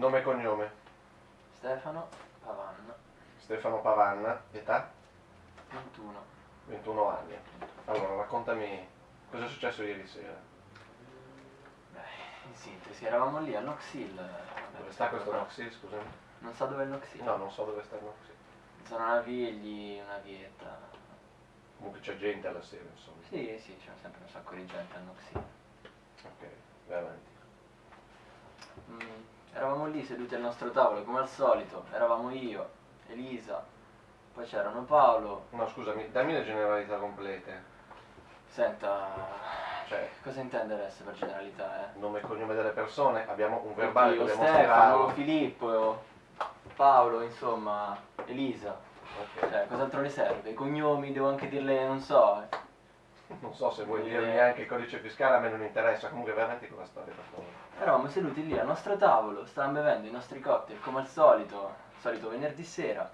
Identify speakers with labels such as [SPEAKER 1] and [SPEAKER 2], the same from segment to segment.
[SPEAKER 1] Nome e cognome?
[SPEAKER 2] Stefano Pavan,
[SPEAKER 1] Stefano Pavanna, età?
[SPEAKER 2] 21.
[SPEAKER 1] 21 anni. Allora, raccontami cosa è successo ieri sera.
[SPEAKER 2] Beh, in sintesi, eravamo lì a Hill.
[SPEAKER 1] Dove sta questo Noxil, scusami?
[SPEAKER 2] Non so dove è il Nox Hill.
[SPEAKER 1] No, non so dove sta il Noxil.
[SPEAKER 2] Zona Navigli, una vietta.
[SPEAKER 1] Comunque c'è gente alla sera, insomma.
[SPEAKER 2] Sì, sì, c'è sempre un sacco di gente a Hill.
[SPEAKER 1] Ok, vai avanti.
[SPEAKER 2] Mm, eravamo lì seduti al nostro tavolo come al solito. Eravamo io, Elisa, poi c'erano Paolo.
[SPEAKER 1] No, scusami, dammi le generalità complete.
[SPEAKER 2] Senta,
[SPEAKER 1] Cioè,
[SPEAKER 2] cosa intende adesso per generalità, eh?
[SPEAKER 1] nome e cognome delle persone, abbiamo un verbale,
[SPEAKER 2] Oddio,
[SPEAKER 1] dobbiamo
[SPEAKER 2] Stefano. Filippo, Paolo, insomma, Elisa.
[SPEAKER 1] Ok.
[SPEAKER 2] Cioè, cos'altro le serve? I cognomi, devo anche dirle, non so. eh.
[SPEAKER 1] Non so se vuoi
[SPEAKER 2] Eh.
[SPEAKER 1] dirmi anche il codice fiscale, a me non interessa. Comunque vai avanti con la storia, per favore.
[SPEAKER 2] Eravamo seduti lì al nostro tavolo, stavamo bevendo i nostri cocktail come al solito, solito venerdì sera.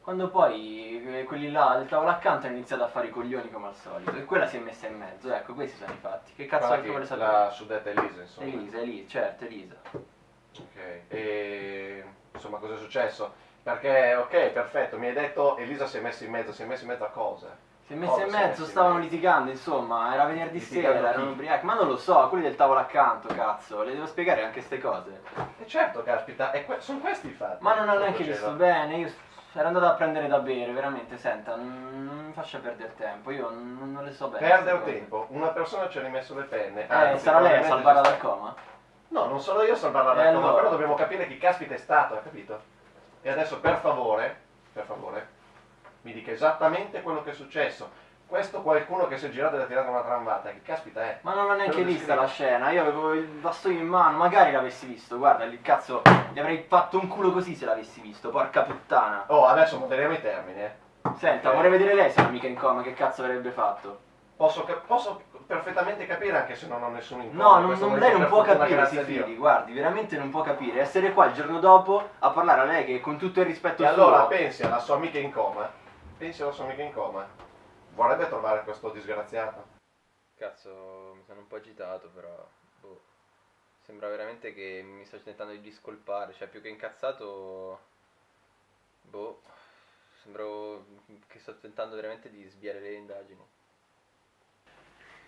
[SPEAKER 2] Quando poi eh, quelli là del tavolo accanto hanno iniziato a fare i coglioni come al solito. E quella si è messa in mezzo, ecco, questi sono i fatti. Che cazzo altro vuole sapere?
[SPEAKER 1] la suddetta Elisa, insomma.
[SPEAKER 2] Elisa, Elisa, certo, Elisa.
[SPEAKER 1] Ok. E insomma, cosa è successo? Perché, ok, perfetto, mi hai detto Elisa si è messa in mezzo, si è messa in mezzo a cosa?
[SPEAKER 2] Si è messa
[SPEAKER 1] Cosa
[SPEAKER 2] in mezzo, stavano litigando, insomma, era venerdì
[SPEAKER 1] Litigando
[SPEAKER 2] sera, erano ubriachi. Ma non lo so, quelli del tavolo accanto, cazzo, le devo spiegare anche ste cose.
[SPEAKER 1] E certo, caspita, que- sono questi i fatti.
[SPEAKER 2] Ma non ho
[SPEAKER 1] che
[SPEAKER 2] neanche visto bene, io ero andato a prendere da bere, veramente, senta, non, mi faccia perdere tempo, io non, non le so bene.
[SPEAKER 1] Perdere
[SPEAKER 2] queste
[SPEAKER 1] tempo, una persona ci ha rimesso le penne.
[SPEAKER 2] Eh,
[SPEAKER 1] anzi,
[SPEAKER 2] sarà lei a salvarla dal coma?
[SPEAKER 1] No, non sono io a salvarla dal
[SPEAKER 2] E
[SPEAKER 1] coma,
[SPEAKER 2] allora?
[SPEAKER 1] però dobbiamo capire chi caspita è stato, hai capito? E adesso per favore, per favore, mi dica esattamente quello che è successo. Questo qualcuno che si è girato e ha tirato una tramvata, chi caspita è?
[SPEAKER 2] Ma non l'ho neanche vista la scena, io avevo il bastone in mano, magari l'avessi visto, guarda, il cazzo, gli avrei fatto un culo così se l'avessi visto, porca puttana.
[SPEAKER 1] Oh, adesso moderiamo i termini, eh.
[SPEAKER 2] Senta,
[SPEAKER 1] Ok.
[SPEAKER 2] vorrei vedere lei se era mica in coma, che cazzo avrebbe fatto?
[SPEAKER 1] Posso, posso perfettamente capire anche se non ho nessun incontro.
[SPEAKER 2] No, non, lei non può capire, si fidi, guardi, veramente non può capire. Essere qua il giorno dopo a parlare a lei che con tutto il rispetto
[SPEAKER 1] E allora
[SPEAKER 2] suo...
[SPEAKER 1] pensi alla sua amica in coma, pensi alla sua amica in coma, vorrebbe trovare questo disgraziato?
[SPEAKER 3] Cazzo, mi sono un po' agitato, però. Boh. Sembra veramente che mi sto tentando di discolpare. Cioè, più che incazzato. Boh. Sembro che sto tentando veramente di sviare le indagini.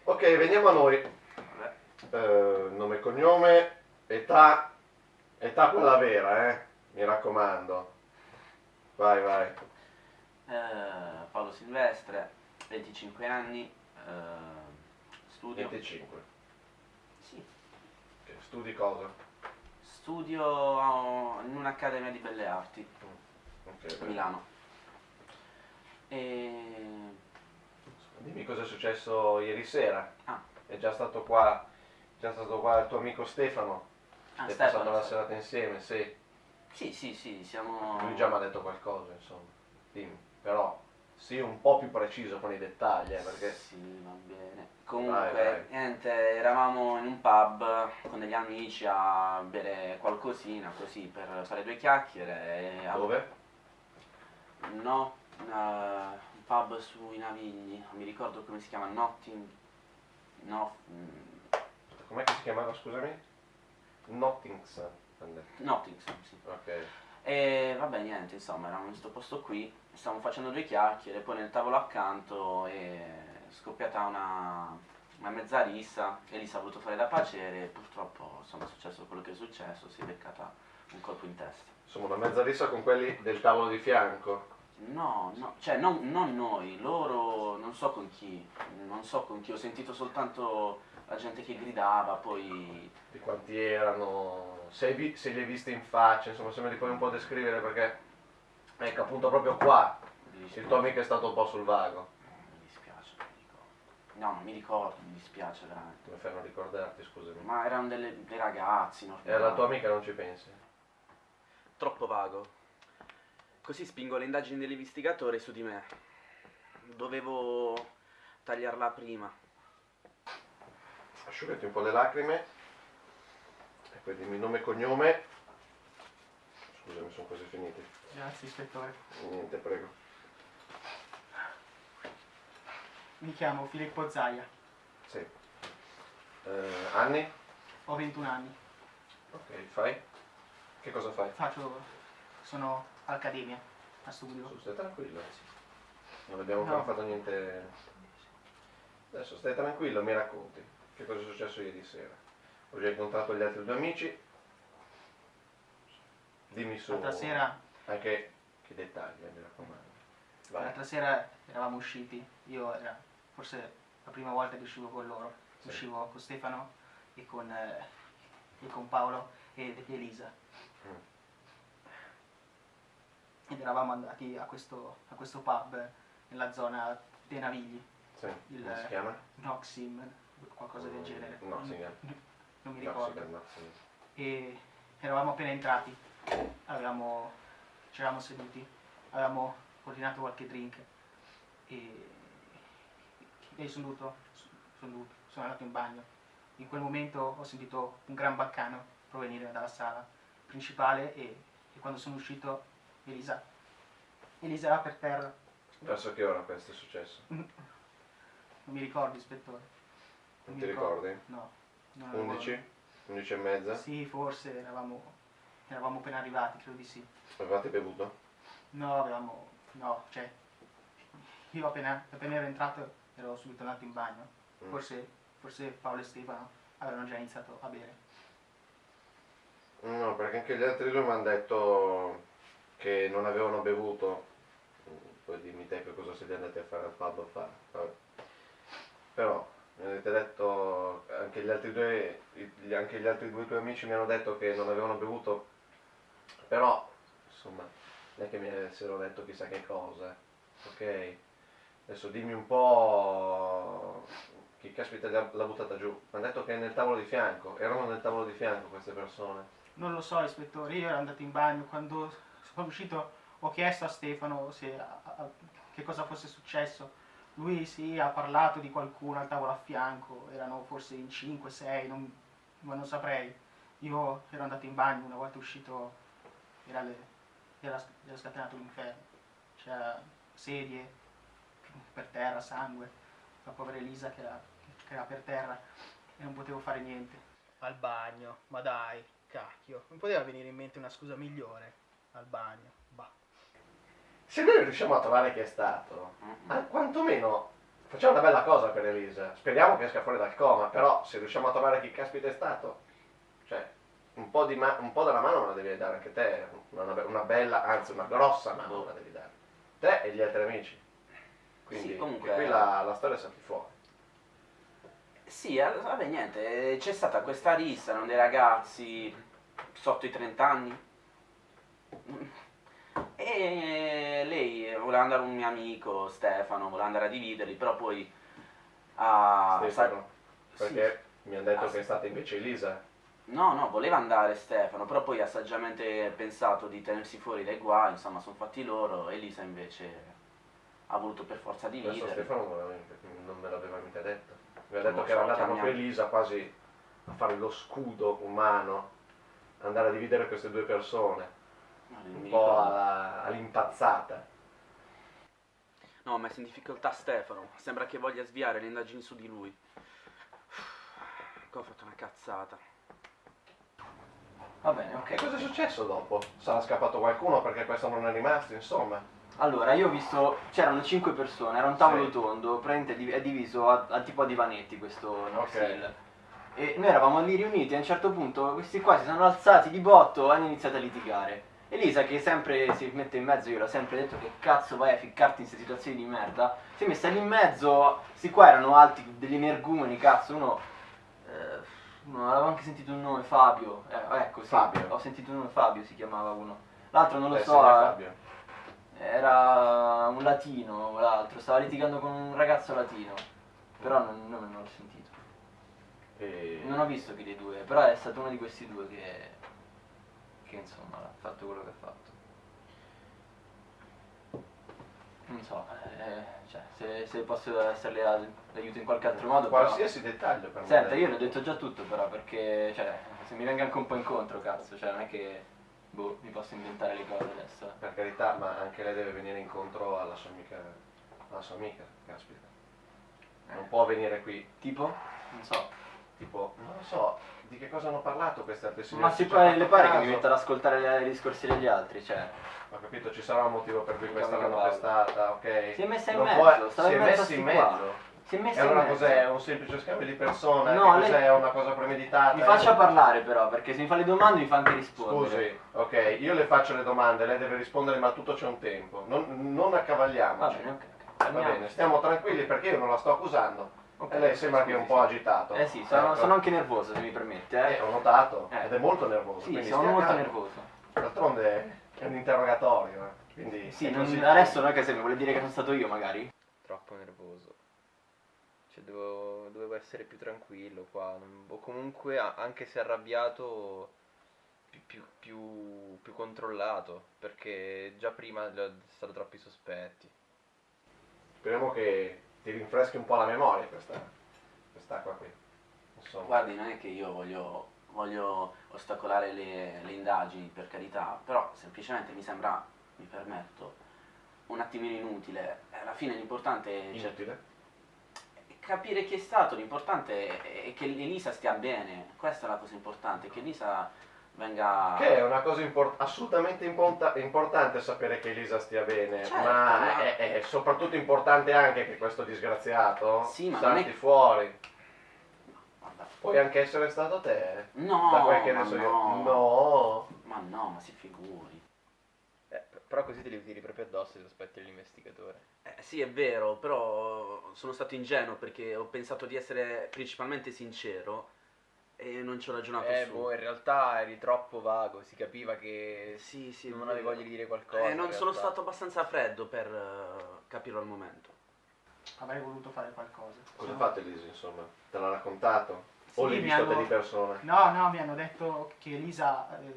[SPEAKER 1] Ok, veniamo a noi. Eh, nome e cognome, età, età quella vera, eh? Mi raccomando. Vai, vai.
[SPEAKER 4] Eh, Paolo Silvestre, 25 anni, eh, studio.
[SPEAKER 1] 25.
[SPEAKER 4] Sì,
[SPEAKER 1] Ok, studi cosa?
[SPEAKER 4] studio in un'accademia di belle arti
[SPEAKER 1] Ok,
[SPEAKER 4] a
[SPEAKER 1] vai.
[SPEAKER 4] Milano. E
[SPEAKER 1] Dimmi cosa è successo ieri sera.
[SPEAKER 4] Ah.
[SPEAKER 1] È già stato qua, già stato qua il tuo amico Stefano.
[SPEAKER 4] ah,
[SPEAKER 1] È
[SPEAKER 4] Stefano,
[SPEAKER 1] passato la serata insieme, sì.
[SPEAKER 4] Sì, sì, sì, siamo.
[SPEAKER 1] Lui già mi ha detto qualcosa, insomma. Dimmi. Però sii un po' più preciso con i dettagli, eh, perché...
[SPEAKER 4] Sì, va bene. Comunque,
[SPEAKER 1] Vai, vai.
[SPEAKER 4] niente, eravamo in un pub con degli amici a bere qualcosina così per fare due chiacchiere. E a-
[SPEAKER 1] Dove?
[SPEAKER 4] No, eh, un pub sui Navigli, non mi ricordo come si chiama, Notting. No, mm,
[SPEAKER 1] Com'è che si chiamava, scusami? Detto.
[SPEAKER 4] Nottingham, sì.
[SPEAKER 1] Ok.
[SPEAKER 4] E vabbè, niente, insomma, eravamo in questo posto qui, stavamo facendo due chiacchiere, poi nel tavolo accanto è scoppiata una, una mezza rissa, Elisa ha voluto fare da pacere e purtroppo, insomma, è successo quello che è successo, si è beccata un colpo in testa.
[SPEAKER 1] Insomma, una mezza rissa con quelli del tavolo di fianco.
[SPEAKER 4] No, no, cioè non, non noi, loro non so con chi, non so con chi, ho sentito soltanto la gente che gridava, poi...
[SPEAKER 1] Di quanti erano. Se, vi- se li hai visti in faccia, insomma, se me li puoi un po' descrivere perché. Ecco, appunto proprio qua. Il tuo amico è stato un po' sul vago.
[SPEAKER 4] Mi dispiace, non mi ricordo. No, non mi ricordo, mi dispiace veramente.
[SPEAKER 1] Come fai a non ricordarti, scusami.
[SPEAKER 4] Ma erano delle, dei ragazzi, normali.
[SPEAKER 1] E alla tua amica non ci pensi?
[SPEAKER 5] Troppo vago. Così spingo le indagini dell'investigatore su di me. Dovevo tagliarla prima.
[SPEAKER 1] Asciugati un po' le lacrime. Poi dimmi nome e cognome. Scusami, sono quasi finiti.
[SPEAKER 6] Grazie, ispettore.
[SPEAKER 1] Niente, prego.
[SPEAKER 6] Mi chiamo Filippo Zaia,
[SPEAKER 1] Sì. Eh, anni?
[SPEAKER 6] ho 21 anni.
[SPEAKER 1] Ok, fai? Che cosa fai?
[SPEAKER 6] Faccio... sono all'accademia, a studio.
[SPEAKER 1] Su, stai tranquillo. Non abbiamo
[SPEAKER 6] No.
[SPEAKER 1] ancora fatto niente. Adesso stai tranquillo, mi racconti. Che cosa è successo ieri sera? Ho già incontrato gli altri due amici. Dimmi su.
[SPEAKER 6] L'altra sera,
[SPEAKER 1] Anche che dettagli, eh, mi raccomando.
[SPEAKER 6] L'altra sera eravamo usciti, io era forse la prima volta che uscivo con loro.
[SPEAKER 1] Sì.
[SPEAKER 6] Uscivo con Stefano e con, eh, e con Paolo e Elisa.
[SPEAKER 1] Mm.
[SPEAKER 6] Ed eravamo andati a questo, a questo pub nella zona dei Navigli,
[SPEAKER 1] Sì.
[SPEAKER 6] Il-
[SPEAKER 1] Come si chiama?
[SPEAKER 6] Noxim, qualcosa del genere.
[SPEAKER 1] No, sì,
[SPEAKER 6] Non mi ricordo. e eravamo appena entrati, avevamo, ci eravamo seduti, avevamo ordinato qualche drink e, e sono dovuto, sono sono andato in bagno. In quel momento ho sentito un gran baccano provenire dalla sala principale e, e quando sono uscito Elisa, Elisa era per terra,
[SPEAKER 1] Verso che ora questo è successo?
[SPEAKER 6] non mi ricordo ispettore.
[SPEAKER 1] Non
[SPEAKER 6] mi
[SPEAKER 1] ti
[SPEAKER 6] ricordo.
[SPEAKER 1] ricordi?
[SPEAKER 6] No. Non avevo-
[SPEAKER 1] 11? 11 e mezza?
[SPEAKER 6] Sì, forse eravamo, eravamo appena arrivati, credo di sì.
[SPEAKER 1] Avevate bevuto?
[SPEAKER 6] No, avevamo. No, cioè. Io appena, appena ero entrato ero subito andato in bagno.
[SPEAKER 1] Mm.
[SPEAKER 6] Forse, forse Paolo e Stefano avevano già iniziato a bere.
[SPEAKER 1] No, perché anche gli altri due mi hanno detto che non avevano bevuto. Poi dimmi te che cosa siete andati a fare al pub a fare. Vabbè. Però mi avete detto, anche gli altri due, anche gli altri due tuoi amici mi hanno detto che non avevano bevuto. Però, insomma, non è che mi avessero detto chissà che cosa. Ok? Adesso dimmi un po' chi caspita l'ha buttata giù. Mi hanno detto che è nel tavolo di fianco. Erano nel tavolo di fianco queste persone.
[SPEAKER 6] Non lo so, ispettore, io ero andato in bagno, quando sono uscito ho chiesto a Stefano se, a- a- che cosa fosse successo. Lui sì, ha parlato di qualcuno al tavolo a fianco, erano forse in 5-6, non, ma non saprei. Io ero andato in bagno, una volta uscito era, le- era, era scatenato l'inferno. C'era sedie per terra, sangue, la povera Elisa che era, che era per terra e non potevo fare niente. Al bagno, ma dai, cacchio, non poteva venire in mente una scusa migliore. Al bagno, bah.
[SPEAKER 1] Se noi riusciamo a trovare chi è stato, ah, quantomeno facciamo una bella cosa per Elisa. Speriamo che esca fuori dal coma, però se riusciamo a trovare chi caspita è stato, cioè un po', di ma- un po' della mano me la devi dare anche te, una, be- una bella, anzi una grossa mano me la devi dare. Te e gli altri amici. Quindi
[SPEAKER 4] Sì, comunque-
[SPEAKER 1] qui la, la storia salti fuori.
[SPEAKER 4] Sì, eh, vabbè, niente, eh, c'è stata questa rissa, erano dei ragazzi sotto i 30 anni. E lei voleva andare un mio amico, Stefano, voleva andare a dividerli, però poi ha...
[SPEAKER 1] Stefano, perché mi hanno detto
[SPEAKER 4] Ah,
[SPEAKER 1] che è stata invece Elisa.
[SPEAKER 4] No, no, voleva andare Stefano, però poi ha saggiamente pensato di tenersi fuori dai guai, insomma, sono fatti loro. Elisa invece ha voluto per forza
[SPEAKER 1] Questo
[SPEAKER 4] dividere.
[SPEAKER 1] Stefano non, non me l'aveva mica detto. Mi ha
[SPEAKER 4] Non
[SPEAKER 1] detto
[SPEAKER 4] lo
[SPEAKER 1] che era andata proprio. Elisa quasi a fare lo scudo umano, andare a dividere queste due persone,
[SPEAKER 4] non
[SPEAKER 1] un po' alla- all'impazzata.
[SPEAKER 5] No, ho messo in difficoltà Stefano. Sembra che voglia sviare le indagini su di lui. Qua ho fatto una cazzata.
[SPEAKER 2] Va bene,
[SPEAKER 1] E
[SPEAKER 2] ok.
[SPEAKER 1] cosa è successo dopo? Sarà scappato qualcuno perché questo non è rimasto, insomma.
[SPEAKER 2] Allora, io ho visto, c'erano 5 persone, era un tavolo
[SPEAKER 1] Sì.
[SPEAKER 2] tondo, praticamente è diviso a, a tipo a divanetti questo Noxil.
[SPEAKER 1] Ok.
[SPEAKER 2] E noi eravamo lì riuniti e a un certo punto questi qua si sono alzati di botto e hanno iniziato a litigare. Elisa, che sempre si mette in mezzo, io l'ho sempre detto che cazzo vai a ficcarti in queste situazioni di merda, si è messa lì in mezzo, questi qua erano alti, degli energumeni, cazzo, uno... eh, uno avevo anche sentito un nome, Fabio, eh, ecco sì,
[SPEAKER 1] Fabio.
[SPEAKER 2] ho sentito un nome, Fabio si chiamava uno. L'altro non lo
[SPEAKER 1] Eh,
[SPEAKER 2] so,
[SPEAKER 1] sì,
[SPEAKER 2] eh,
[SPEAKER 1] Fabio.
[SPEAKER 2] era un latino, l'altro, stava litigando con un ragazzo latino, però non, non, non l'ho sentito.
[SPEAKER 1] E...
[SPEAKER 2] Non ho visto chi dei due, però è stato uno di questi due che, che insomma ha fatto quello che ha fatto. Non so, eh, cioè, se, se posso esserle d'aiuto in qualche altro modo. però-
[SPEAKER 1] Qualsiasi dettaglio per me.
[SPEAKER 2] Senta, io le ho detto già tutto però perché, cioè, se mi venga anche un po' incontro, cazzo, cioè non è che, boh, mi posso inventare le cose adesso. eh.
[SPEAKER 1] Per carità, ma anche lei deve venire incontro alla sua amica. Alla sua amica, caspita. Non può venire qui.
[SPEAKER 2] Tipo? Non so.
[SPEAKER 1] Tipo, non lo so, di che cosa hanno parlato queste altre signore?
[SPEAKER 2] Ma si
[SPEAKER 1] ci
[SPEAKER 2] pare,
[SPEAKER 1] ha
[SPEAKER 2] le pare che
[SPEAKER 1] caso?
[SPEAKER 2] mi metta ad ascoltare i discorsi degli altri, cioè.
[SPEAKER 1] Ho capito, ci sarà un motivo per cui
[SPEAKER 2] Mica
[SPEAKER 1] questa l'hanno
[SPEAKER 2] Paolo.
[SPEAKER 1] pestata, ok?
[SPEAKER 2] Si è messa in
[SPEAKER 1] Non
[SPEAKER 2] mezzo,
[SPEAKER 1] può-
[SPEAKER 2] stava
[SPEAKER 1] si
[SPEAKER 2] in
[SPEAKER 1] è
[SPEAKER 2] mezzo a
[SPEAKER 1] messa in
[SPEAKER 2] sti qua.
[SPEAKER 1] mezzo.
[SPEAKER 2] Si è
[SPEAKER 1] E
[SPEAKER 2] messa in
[SPEAKER 1] allora
[SPEAKER 2] mezzo.
[SPEAKER 1] cos'è? Un semplice scambio di persone?
[SPEAKER 2] No,
[SPEAKER 1] Che
[SPEAKER 2] lei-
[SPEAKER 1] cos'è? Una cosa premeditata?
[SPEAKER 2] Mi faccia parlare però, perché se mi fa le domande mi fa anche rispondere.
[SPEAKER 1] Scusi, ok, io le faccio le domande, lei deve rispondere, ma tutto c'è un tempo. Non, non
[SPEAKER 2] Va
[SPEAKER 1] accavagliamoci.
[SPEAKER 2] bene, ok.
[SPEAKER 1] Va bene, stiamo tranquilli perché io non la sto accusando.
[SPEAKER 2] Ok,
[SPEAKER 1] e lei sembra che è un po' agitato.
[SPEAKER 2] Eh sì, sono,
[SPEAKER 1] Ecco.
[SPEAKER 2] sono anche nervoso se mi permette, eh.
[SPEAKER 1] Eh, ho notato,
[SPEAKER 2] Eh.
[SPEAKER 1] ed è molto nervoso.
[SPEAKER 2] sì, sono molto
[SPEAKER 1] calmo.
[SPEAKER 2] nervoso.
[SPEAKER 1] D'altronde è un interrogatorio, eh, quindi...
[SPEAKER 2] Sì, non- adesso non è che se mi vuole dire che sono stato io magari.
[SPEAKER 3] Troppo nervoso. Cioè, dovevo, dovevo essere più tranquillo qua. o comunque, anche se arrabbiato, più, più, più, più controllato. Perché già prima gli ho stato troppi sospetti.
[SPEAKER 1] Speriamo che ti rinfreschi un po' la memoria questa, quest'acqua qui. Insomma.
[SPEAKER 4] Guardi, non è che io voglio, voglio ostacolare le, le indagini, per carità, però semplicemente mi sembra, mi permetto, un attimino inutile. Alla fine l'importante è
[SPEAKER 1] Inutile.
[SPEAKER 4] capire chi è stato, l'importante è che Elisa stia bene, questa è la cosa importante, che Elisa venga...
[SPEAKER 1] Che è una cosa impor- assolutamente imponta- importante sapere che Elisa stia bene,
[SPEAKER 4] Certo,
[SPEAKER 1] ma
[SPEAKER 4] ma-
[SPEAKER 1] è, è soprattutto importante anche che questo disgraziato
[SPEAKER 4] Sì,
[SPEAKER 1] salti
[SPEAKER 4] è-
[SPEAKER 1] fuori.
[SPEAKER 4] Guarda,
[SPEAKER 1] Puoi anche essere stato te.
[SPEAKER 4] No,
[SPEAKER 1] da quel che
[SPEAKER 4] ma
[SPEAKER 1] ne so io.
[SPEAKER 4] no.
[SPEAKER 1] No.
[SPEAKER 4] Ma no, ma si figuri.
[SPEAKER 3] Eh, però così te li tiri proprio addosso i sospetti dell'investigatore.
[SPEAKER 5] Eh, sì, è vero, però sono stato ingenuo perché ho pensato di essere principalmente sincero e non ci ho ragionato
[SPEAKER 3] Eh,
[SPEAKER 5] su.
[SPEAKER 3] boh, in realtà eri troppo vago. Si capiva che
[SPEAKER 5] Sì, sì,
[SPEAKER 3] non avevi voglia di dire qualcosa.
[SPEAKER 5] Eh, non sono stato abbastanza freddo per eh, capirlo al momento.
[SPEAKER 6] Avrei voluto fare qualcosa.
[SPEAKER 1] Cosa ha
[SPEAKER 6] Sono-
[SPEAKER 1] fatto Elisa, insomma? Te l'ha raccontato?
[SPEAKER 6] Sì,
[SPEAKER 1] o l'hai visto
[SPEAKER 6] hanno-
[SPEAKER 1] di persona?
[SPEAKER 6] No, no, mi hanno detto che Elisa, eh,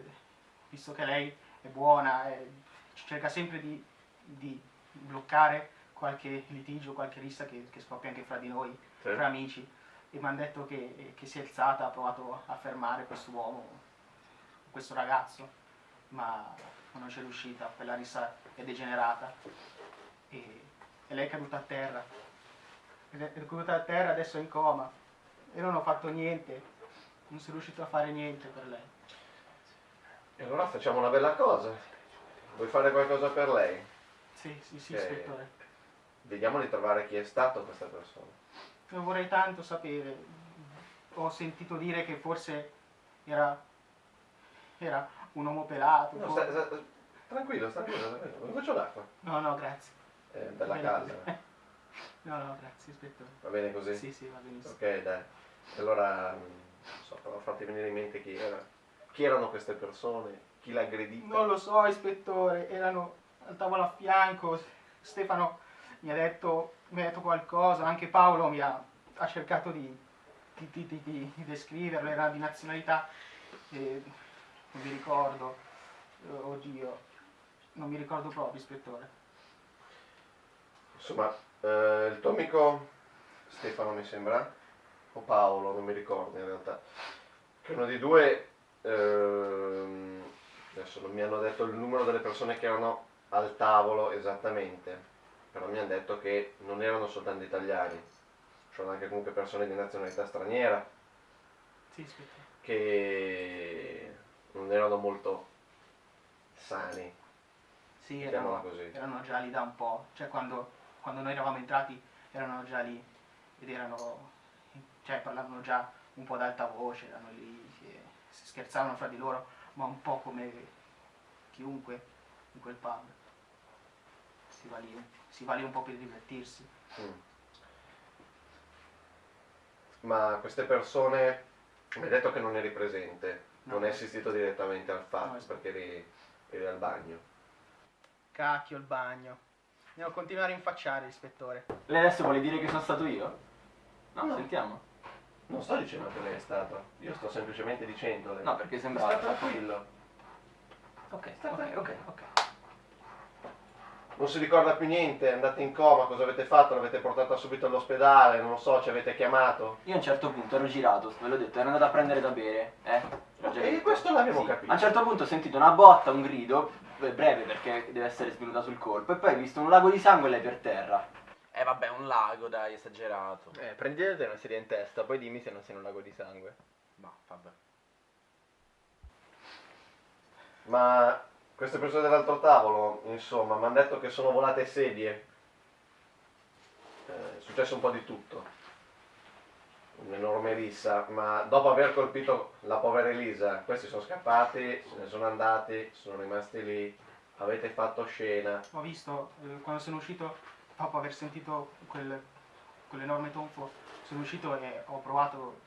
[SPEAKER 6] visto che lei è buona, eh, cerca sempre di, di bloccare qualche litigio, qualche rissa che, che scoppia anche fra di noi,
[SPEAKER 1] Sì.
[SPEAKER 6] fra amici. E mi hanno detto che, che si è alzata, ha provato a fermare quest'uomo, questo ragazzo, ma non c'è riuscita, quella rissa è degenerata. E, e lei è caduta a terra. È caduta a terra, adesso è in coma. E non ho fatto niente, non sono riuscito a fare niente per lei.
[SPEAKER 1] E allora facciamo una bella cosa. Vuoi fare qualcosa per lei?
[SPEAKER 6] Sì, sì, sì, ispettore.
[SPEAKER 1] Vediamo di trovare chi è stato questa persona.
[SPEAKER 6] Vorrei tanto sapere. Ho sentito dire che forse era, era un uomo pelato.
[SPEAKER 1] No,
[SPEAKER 6] o-
[SPEAKER 1] sta- sta- tranquillo, tranquillo, tranquillo. Un goccio d'acqua.
[SPEAKER 6] no, no, grazie.
[SPEAKER 1] È della
[SPEAKER 6] Bene
[SPEAKER 1] casa.
[SPEAKER 6] così. No, no, grazie, ispettore.
[SPEAKER 1] Va bene così?
[SPEAKER 6] Sì, sì, va benissimo.
[SPEAKER 1] Ok, dai. Allora, non so, farti venire in mente chi era. Chi erano queste persone? Chi l'ha aggredita?
[SPEAKER 6] Non lo so, ispettore, erano al tavolo a fianco. Stefano mi ha detto, detto qualcosa, anche Paolo mi ha, ha cercato di, di, di- di- descriverlo, era di nazionalità, eh, non mi ricordo, Eh, oddio, non mi ricordo proprio, ispettore.
[SPEAKER 1] Insomma, eh, il tuo amico Stefano mi sembra, o Paolo, non mi ricordo in realtà, che uno di due, ehm, adesso non mi hanno detto il numero delle persone che erano al tavolo esattamente, però mi hanno detto che non erano soltanto italiani, c'erano anche comunque persone di nazionalità straniera
[SPEAKER 6] Sì, ispettore.
[SPEAKER 1] che non erano molto sani,
[SPEAKER 6] Sì, erano,
[SPEAKER 1] così.
[SPEAKER 6] erano già lì da un po', cioè quando, quando noi eravamo entrati erano già lì ed erano, cioè parlavano già un po' ad alta voce, erano lì, si, si scherzavano fra di loro, ma un po' come chiunque in quel pub. Si va lì, si va lì un po' per divertirsi.
[SPEAKER 1] Mm. Ma queste persone, mi hai detto che non eri presente,
[SPEAKER 6] No.
[SPEAKER 1] non hai assistito direttamente al fatto
[SPEAKER 6] No,
[SPEAKER 1] perché eri, eri al bagno.
[SPEAKER 6] Cacchio il bagno. Devo continuare a rinfacciare, ispettore.
[SPEAKER 2] Lei adesso vuole dire che sono stato io? No,
[SPEAKER 1] No.
[SPEAKER 2] sentiamo.
[SPEAKER 1] Non sto dicendo che lei è stato, io sto semplicemente dicendole.
[SPEAKER 2] No, perché sembrava...
[SPEAKER 1] tranquillo.
[SPEAKER 2] Ok,
[SPEAKER 1] Sta
[SPEAKER 2] ok, ok, ok.
[SPEAKER 1] Non si ricorda più niente, è andata in coma, cosa avete fatto? L'avete portata subito all'ospedale, non lo so, ci avete chiamato.
[SPEAKER 2] Io a un certo punto ero girato, ve l'ho detto, ero andato a prendere da bere, eh?
[SPEAKER 1] E questo l'abbiamo
[SPEAKER 2] Sì.
[SPEAKER 1] capito.
[SPEAKER 2] A un certo punto ho sentito una botta, un grido, breve perché deve essere svenuta sul colpo, e poi ho visto un lago di sangue e lei per terra.
[SPEAKER 5] Eh vabbè, un lago, dai, esagerato.
[SPEAKER 3] Eh, prendete una sedia in testa, poi dimmi se non sei un lago di sangue.
[SPEAKER 5] Ma vabbè.
[SPEAKER 1] Ma queste persone dell'altro tavolo, insomma, mi hanno detto che sono volate sedie. Eh, è successo un po' di tutto. Un'enorme rissa, ma dopo aver colpito la povera Elisa, questi sono scappati, se ne sono andati, sono rimasti lì, avete fatto scena.
[SPEAKER 6] Ho visto eh, quando sono uscito, dopo aver sentito quel, quell'enorme tonfo, sono uscito e ho provato,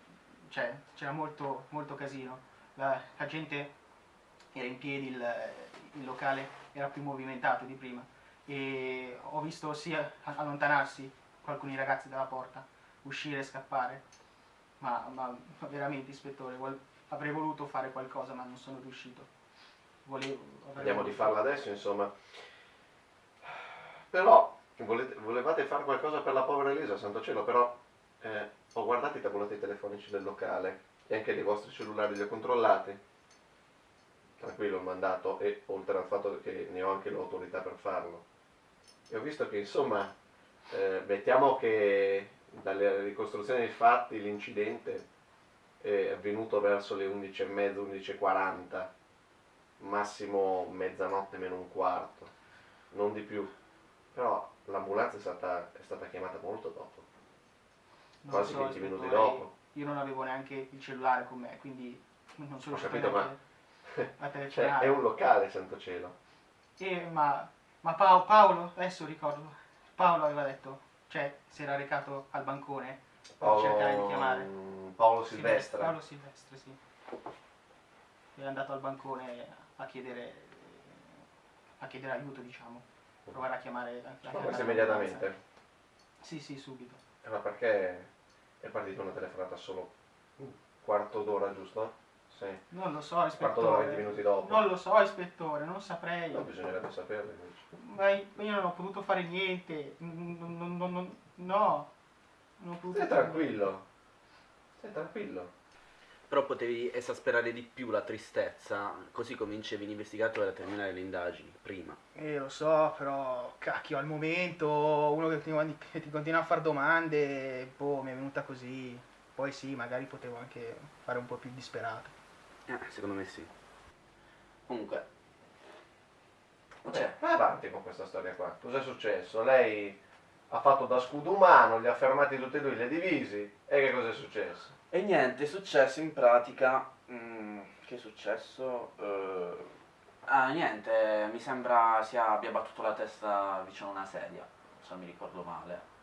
[SPEAKER 6] cioè c'era molto, molto casino. La, la gente era in piedi, il, il locale era più movimentato di prima e ho visto sia allontanarsi alcuni ragazzi dalla porta, uscire e scappare. Ma, ma veramente, ispettore, avrei voluto fare qualcosa ma non sono riuscito. Volevo, avrei
[SPEAKER 1] Vediamo di farla adesso, insomma. Però, volete- volevate fare qualcosa per la povera Elisa, santo cielo, però eh, ho guardato i tabulati telefonici del locale e anche dei vostri cellulari li ho controllati. Tranquillo il mandato e oltre al fatto che ne ho anche l'autorità per farlo. E ho visto che, insomma, eh, mettiamo che dalle ricostruzioni dei fatti l'incidente è avvenuto verso le 11.30, 11.40 massimo mezzanotte meno un quarto, non di più. Però l'ambulanza è stata, è stata chiamata molto dopo.
[SPEAKER 6] Non
[SPEAKER 1] quasi
[SPEAKER 6] so,
[SPEAKER 1] 20 minuti
[SPEAKER 6] ispettore,
[SPEAKER 1] dopo.
[SPEAKER 6] Io non avevo neanche il cellulare con me, quindi non sono riuscito
[SPEAKER 1] capito,
[SPEAKER 6] neanche a
[SPEAKER 1] Cioè, è un locale, santo cielo.
[SPEAKER 6] Eh, ma ma Pao- Paolo, adesso ricordo, Paolo aveva detto, cioè si era recato al bancone per cercare di chiamare.
[SPEAKER 1] Paolo Silvestre.
[SPEAKER 6] Paolo Silvestre, sì. È andato al bancone a chiedere, a chiedere aiuto, diciamo. Provare a chiamare... a
[SPEAKER 1] Ma questo immediatamente.
[SPEAKER 6] Sì, sì, subito.
[SPEAKER 1] Eh, Ma perché è partita una telefonata solo un quarto d'ora, giusto? Sì.
[SPEAKER 6] Non lo so,
[SPEAKER 1] Quarto d'ora, 20
[SPEAKER 6] ispettore.
[SPEAKER 1] minuti dopo.
[SPEAKER 6] Non lo so, ispettore, non saprei.
[SPEAKER 1] No, bisognerebbe saperlo invece.
[SPEAKER 6] Ma io non ho potuto fare niente. Non, non- non- non- no. Non ho potuto
[SPEAKER 1] Stai tranquillo. Stai tranquillo.
[SPEAKER 5] Però potevi esasperare di più la tristezza, così comincevi l'investigatore a terminare le indagini, prima.
[SPEAKER 6] Eh, lo so, però, cacchio, al momento uno che ti, che ti continua a fare domande, boh, mi è venuta così. Poi sì, magari potevo anche fare un po' più disperato.
[SPEAKER 5] Eh, secondo me sì.
[SPEAKER 4] Comunque,
[SPEAKER 1] Vabbè, vai avanti con questa storia qua. Cos'è successo? Lei ha fatto da scudo umano, li ha fermati tutti e due, li ha divisi. E che cos'è successo?
[SPEAKER 4] E niente, è successo in pratica. mm, che è successo? Eh, ah, niente, mi sembra sia abbia battuto la testa vicino a una sedia, se non mi ricordo male.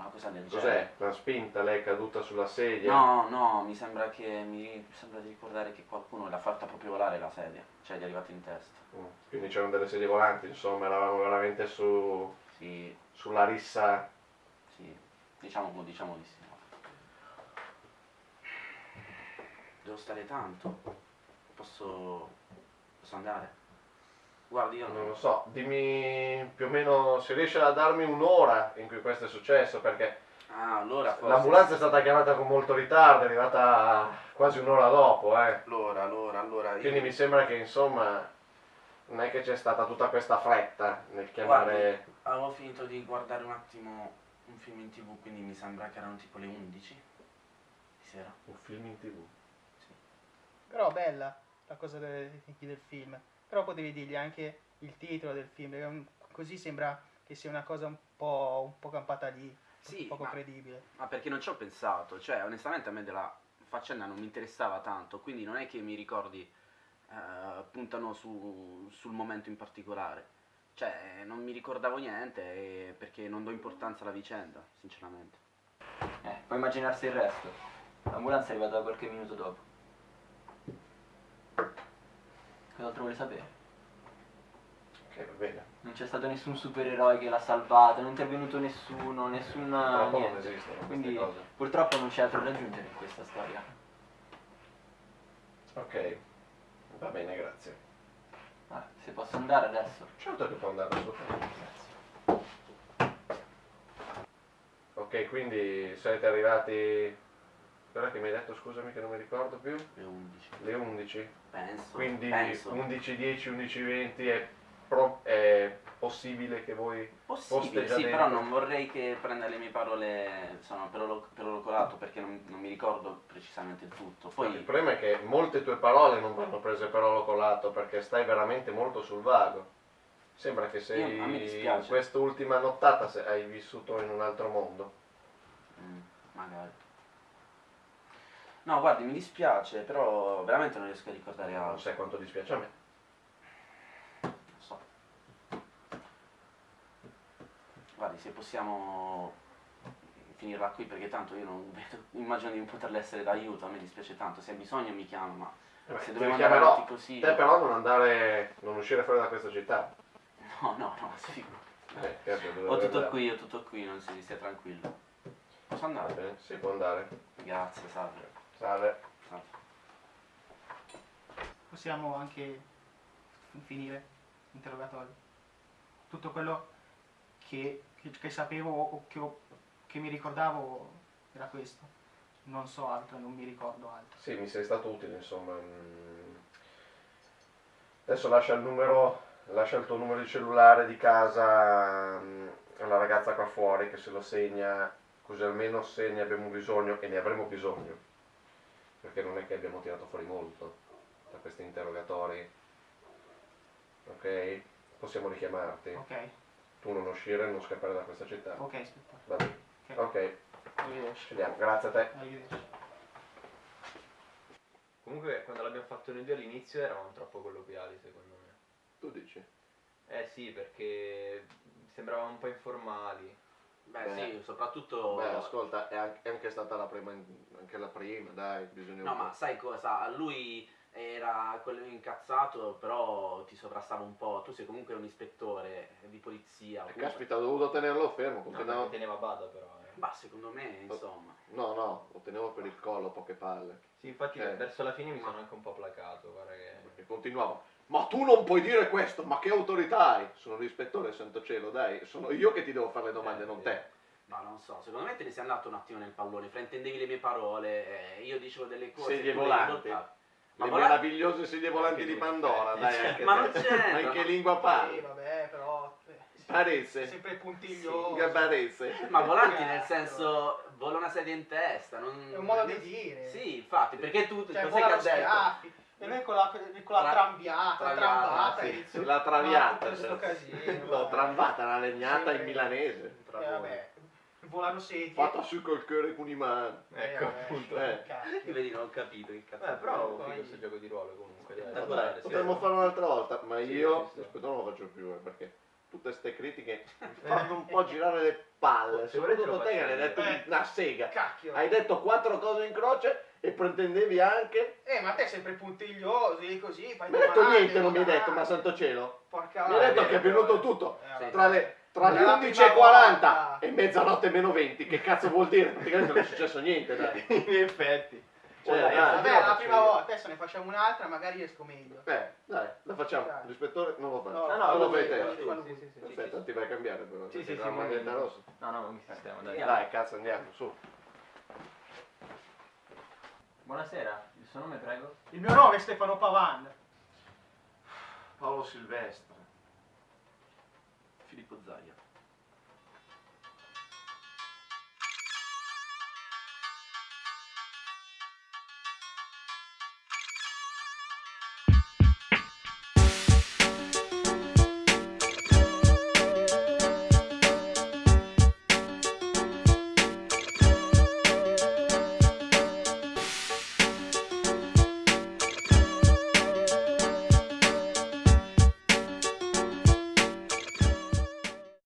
[SPEAKER 4] Una cosa del genere.
[SPEAKER 1] Cos'è? Una spinta, lei è caduta sulla sedia?
[SPEAKER 4] No, no, mi sembra che mi, sembra di ricordare che qualcuno l'ha fatta proprio volare la sedia, cioè gli è arrivato in testa.
[SPEAKER 1] Mm, Quindi c'erano delle sedie volanti, insomma, eravamo veramente su,
[SPEAKER 4] Sì,
[SPEAKER 1] sulla rissa.
[SPEAKER 4] sì, diciamo, diciamo di sì. Devo stare tanto. Posso. Posso andare? Guardi, io
[SPEAKER 1] Non lo so, dimmi più o meno se riesci a darmi un'ora in cui questo è successo, perché
[SPEAKER 4] Ah, allora forse.
[SPEAKER 1] l'ambulanza è stata chiamata con molto ritardo, è arrivata quasi un'ora dopo, eh.
[SPEAKER 4] Allora, allora, allora. io-
[SPEAKER 1] Quindi mi sembra che insomma non è che c'è stata tutta questa fretta nel chiamare.
[SPEAKER 4] Avevo finito di guardare un attimo un film in tv, quindi mi sembra che erano tipo le 11 di sera.
[SPEAKER 1] Un film in tv.
[SPEAKER 6] Però bella la cosa del, del film. Però potevi dirgli anche il titolo del film, così sembra che sia una cosa un po', un po' campata lì,
[SPEAKER 5] Sì,
[SPEAKER 6] poco
[SPEAKER 5] ma-
[SPEAKER 6] credibile.
[SPEAKER 5] Ma perché non ci ho pensato, cioè onestamente a me della faccenda non mi interessava tanto, quindi non è che mi ricordi eh, puntano su- sul momento in particolare. Cioè non mi ricordavo niente e- perché non do importanza alla vicenda, sinceramente.
[SPEAKER 2] Eh, puoi immaginarsi il resto. L'ambulanza è arrivata qualche minuto dopo. Cos'altro vuoi sapere?
[SPEAKER 1] Ok, va bene.
[SPEAKER 2] Non c'è stato nessun supereroe che l'ha salvata, non è intervenuto nessuno, nessuna
[SPEAKER 1] Purtroppo non
[SPEAKER 2] niente.
[SPEAKER 1] esistono queste
[SPEAKER 2] Quindi
[SPEAKER 1] cose.
[SPEAKER 2] purtroppo non c'è altro da aggiungere in questa storia.
[SPEAKER 1] Ok, va bene, grazie.
[SPEAKER 2] Ah, se posso andare adesso.
[SPEAKER 1] Certo che può andare assolutamente. Ok, quindi siete arrivati. Ora che mi hai detto, scusami che non mi ricordo più.
[SPEAKER 4] Le 11.
[SPEAKER 1] Le 11.
[SPEAKER 4] Penso.
[SPEAKER 1] Quindi
[SPEAKER 4] penso.
[SPEAKER 1] 11.10, 11.20 è, pro- è possibile che voi
[SPEAKER 4] Possibile, sì,
[SPEAKER 1] dentro.
[SPEAKER 4] però non vorrei che prenda le mie parole insomma, per, lo, per lo colato perché non, non mi ricordo precisamente il tutto.
[SPEAKER 1] il
[SPEAKER 4] Poi,
[SPEAKER 1] problema è che molte tue parole non vanno prese per oro colato perché stai veramente molto sul vago. Sembra che sei
[SPEAKER 4] Io-
[SPEAKER 1] in quest'ultima nottata se hai vissuto in un altro mondo.
[SPEAKER 4] mm, magari. No, guardi, mi dispiace, però veramente non riesco a ricordare
[SPEAKER 1] Non
[SPEAKER 4] altro.
[SPEAKER 1] sai quanto dispiace a me.
[SPEAKER 4] Non so. Guardi, se possiamo finirla qui perché tanto io non vedo, immagino di non poterle essere d'aiuto, a me dispiace tanto, se hai bisogno mi chiama, ma
[SPEAKER 1] Eh beh,
[SPEAKER 4] se dobbiamo andare avanti così...
[SPEAKER 1] Te però non andare, non uscire fuori da questa città.
[SPEAKER 4] No, no, no, sì.
[SPEAKER 1] Eh, dove
[SPEAKER 4] Ho tutto
[SPEAKER 1] andare?
[SPEAKER 4] qui, ho tutto qui, non si stia tranquillo. Posso andare?
[SPEAKER 1] bene, sì, può andare.
[SPEAKER 4] Grazie, salve.
[SPEAKER 1] Salve.
[SPEAKER 4] salve.
[SPEAKER 6] Possiamo anche finire l'interrogatorio. Tutto quello che, che- che sapevo o che, che mi ricordavo era questo. Non so altro, non mi ricordo altro.
[SPEAKER 1] Sì, mi sei stato utile, insomma. Mm. Adesso lascia il numero, lascia il tuo numero di cellulare di casa mm, alla ragazza qua fuori che se lo segna, così almeno se ne abbiamo bisogno e ne avremo bisogno. Perché non è che abbiamo tirato fuori molto da questi interrogatori. Ok? Possiamo richiamarti.
[SPEAKER 6] Ok,
[SPEAKER 1] Tu non uscire, non scappare da questa città.
[SPEAKER 6] ok, aspetta.
[SPEAKER 1] Va bene.
[SPEAKER 6] Ok.
[SPEAKER 1] Ok,
[SPEAKER 6] Arrivederci.
[SPEAKER 1] ci vediamo. Grazie a te.
[SPEAKER 6] Arrivederci.
[SPEAKER 3] Comunque quando l'abbiamo fatto noi due all'inizio eravamo troppo colloquiali secondo me.
[SPEAKER 1] Tu dici?
[SPEAKER 3] Eh sì, perché sembravamo un po' informali.
[SPEAKER 5] Beh,
[SPEAKER 1] Beh.
[SPEAKER 5] sì, soprattutto...
[SPEAKER 1] Beh, ascolta, è anche, è anche stata la prima, anche la prima, dai, bisogna
[SPEAKER 5] No, ma sai cosa? Lui era quello incazzato, però ti sovrastava un po'. Tu sei comunque un ispettore di polizia.
[SPEAKER 1] Eh, Caspita, ho dovuto tenerlo fermo,
[SPEAKER 3] No, mi teneva a bada però. eh.
[SPEAKER 5] Ma secondo me, insomma.
[SPEAKER 1] No, no, lo tenevo per il collo, poche palle.
[SPEAKER 3] Sì, infatti
[SPEAKER 1] Eh.
[SPEAKER 3] verso la fine mi sono anche un po' placato, guarda che...
[SPEAKER 1] Perché continuavo. Ma tu non puoi dire questo, ma che autorità hai? Sono l'ispettore, santo cielo, dai, sono io che ti devo fare le domande,
[SPEAKER 3] Eh,
[SPEAKER 1] non
[SPEAKER 3] sì.
[SPEAKER 1] te.
[SPEAKER 5] Ma non so, secondo me te ne sei andato un attimo nel pallone, fraintendevi le mie parole, eh, io dicevo delle cose.
[SPEAKER 1] Sedie
[SPEAKER 5] le
[SPEAKER 1] volanti.
[SPEAKER 5] adottavi. Ma
[SPEAKER 1] Le
[SPEAKER 5] volanti-
[SPEAKER 1] meravigliose sedie volanti di Pandora,
[SPEAKER 3] in
[SPEAKER 1] dai,
[SPEAKER 3] effetti.
[SPEAKER 1] anche
[SPEAKER 5] Ma non c'entra,
[SPEAKER 1] Ma in che lingua
[SPEAKER 6] Sì,
[SPEAKER 1] parli?
[SPEAKER 6] vabbè, però... eh,
[SPEAKER 1] Parese.
[SPEAKER 6] Sempre puntiglioso.
[SPEAKER 1] Parese.
[SPEAKER 5] Ma volanti nel senso, vola una sedia in testa. Non...
[SPEAKER 6] È un modo di dire.
[SPEAKER 5] Sì, infatti, perché tu
[SPEAKER 6] Cioè,
[SPEAKER 5] cos'è che ha detto?
[SPEAKER 6] E noi con la, con la
[SPEAKER 5] Tra-
[SPEAKER 6] trambiata,
[SPEAKER 5] traviata,
[SPEAKER 6] trambata,
[SPEAKER 5] sì.
[SPEAKER 6] inizio-
[SPEAKER 1] La traviata.
[SPEAKER 6] Tutto sto casino,
[SPEAKER 1] L'ho
[SPEAKER 6] vabbè.
[SPEAKER 1] trambata, la legnata in
[SPEAKER 6] Sì,
[SPEAKER 1] milanese.
[SPEAKER 6] Eh, vabbè, volano sedie.
[SPEAKER 1] Fatta su col cuore con i mani.
[SPEAKER 6] Eh,
[SPEAKER 3] Ecco,
[SPEAKER 6] vabbè,
[SPEAKER 3] appunto.
[SPEAKER 1] Eh.
[SPEAKER 5] Vedi, non ho capito che cazzo.
[SPEAKER 3] Beh, però ho
[SPEAKER 6] Poi-
[SPEAKER 3] finito questo gioco di ruolo comunque. Dai,
[SPEAKER 5] Eh,
[SPEAKER 3] Dai,
[SPEAKER 5] dai,
[SPEAKER 3] sì,
[SPEAKER 1] Potremmo
[SPEAKER 3] sì.
[SPEAKER 1] farlo un'altra volta, ma
[SPEAKER 3] Sì,
[SPEAKER 1] io
[SPEAKER 3] sta.
[SPEAKER 1] aspetta, non lo faccio più eh, perché tutte queste critiche fanno un po' girare le palle.
[SPEAKER 3] Se volete
[SPEAKER 1] Soprattutto
[SPEAKER 3] lo
[SPEAKER 1] te che
[SPEAKER 3] faccio
[SPEAKER 1] hai detto
[SPEAKER 6] io.
[SPEAKER 1] una sega.
[SPEAKER 6] Cacchio.
[SPEAKER 1] Hai detto quattro cose in croce e pretendevi anche.
[SPEAKER 6] Eh, ma te sei sempre puntiglioso, lì così, fai
[SPEAKER 1] Mi hai detto
[SPEAKER 6] domande,
[SPEAKER 1] niente, non mi hai detto, ma
[SPEAKER 6] domande.
[SPEAKER 1] santo cielo.
[SPEAKER 6] Porca
[SPEAKER 1] Mi hai detto che è venuto tutto.
[SPEAKER 6] Eh.
[SPEAKER 1] Tra le, tra le
[SPEAKER 6] È la
[SPEAKER 1] 11
[SPEAKER 6] prima
[SPEAKER 1] e 40
[SPEAKER 6] volta.
[SPEAKER 1] e mezzanotte meno 20, che cazzo vuol dire? Praticamente non è successo niente, dai.
[SPEAKER 3] In effetti.
[SPEAKER 1] Cioè,
[SPEAKER 3] Dai,
[SPEAKER 1] dai,
[SPEAKER 6] Vabbè, la prima
[SPEAKER 1] io.
[SPEAKER 6] volta, adesso ne facciamo un'altra, magari esco meglio.
[SPEAKER 1] Eh, dai, la facciamo.
[SPEAKER 6] Dai.
[SPEAKER 1] L'ispettore non lo fa.
[SPEAKER 6] No,
[SPEAKER 3] No, no,
[SPEAKER 1] lo fai te.
[SPEAKER 3] sì, sì, sì, sì, sì,
[SPEAKER 1] ti vai a cambiare però.
[SPEAKER 3] Sì, sì,
[SPEAKER 1] la
[SPEAKER 3] sì,
[SPEAKER 1] maglietta
[SPEAKER 3] ma-
[SPEAKER 1] rossa.
[SPEAKER 3] No, no, mi sistema, dai.
[SPEAKER 1] Dai, cazzo, andiamo, su.
[SPEAKER 2] Buonasera, il suo nome prego?
[SPEAKER 6] Il mio nome è Stefano Pavan.
[SPEAKER 1] Paolo Silvestre.
[SPEAKER 5] Filippo Zaia.